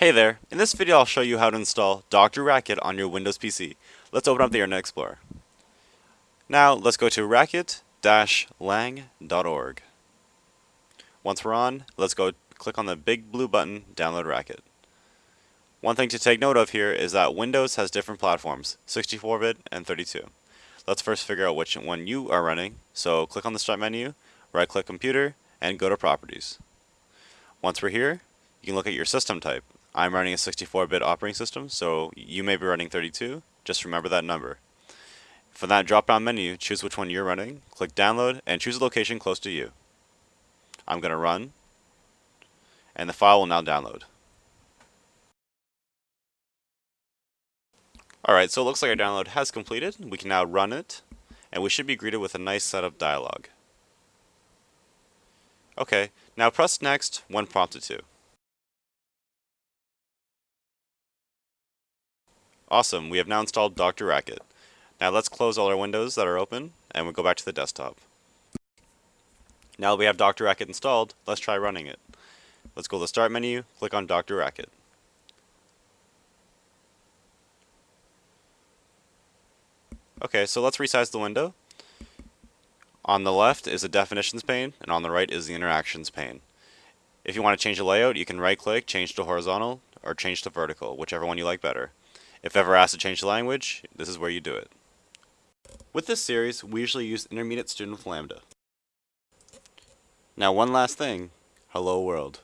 Hey there, in this video I'll show you how to install Dr. Racket on your Windows PC. Let's open up the Internet Explorer. Now let's go to racket-lang.org. Once we're on, let's go click on the big blue button, Download Racket. One thing to take note of here is that Windows has different platforms, 64-bit and 32. Let's first figure out which one you are running, so click on the Start menu, right-click Computer, and go to Properties. Once we're here, you can look at your system type. I'm running a 64-bit operating system, so you may be running 32. Just remember that number. From that drop-down menu, choose which one you're running, click Download, and choose a location close to you. I'm going to run, and the file will now download. Alright, so it looks like our download has completed. We can now run it, and we should be greeted with a nice setup dialog. Okay, now press Next when prompted to. Awesome, we have now installed Dr. Racket. Now let's close all our windows that are open and we'll go back to the desktop. Now that we have Dr. Racket installed, let's try running it. Let's go to the Start menu, click on Dr. Racket. Okay, so let's resize the window. On the left is the definitions pane, and on the right is the interactions pane. If you want to change the layout, you can right click, change to horizontal, or change to vertical, whichever one you like better. If ever asked to change the language, this is where you do it. With this series, we usually use Intermediate Student with Lambda. Now one last thing, hello world.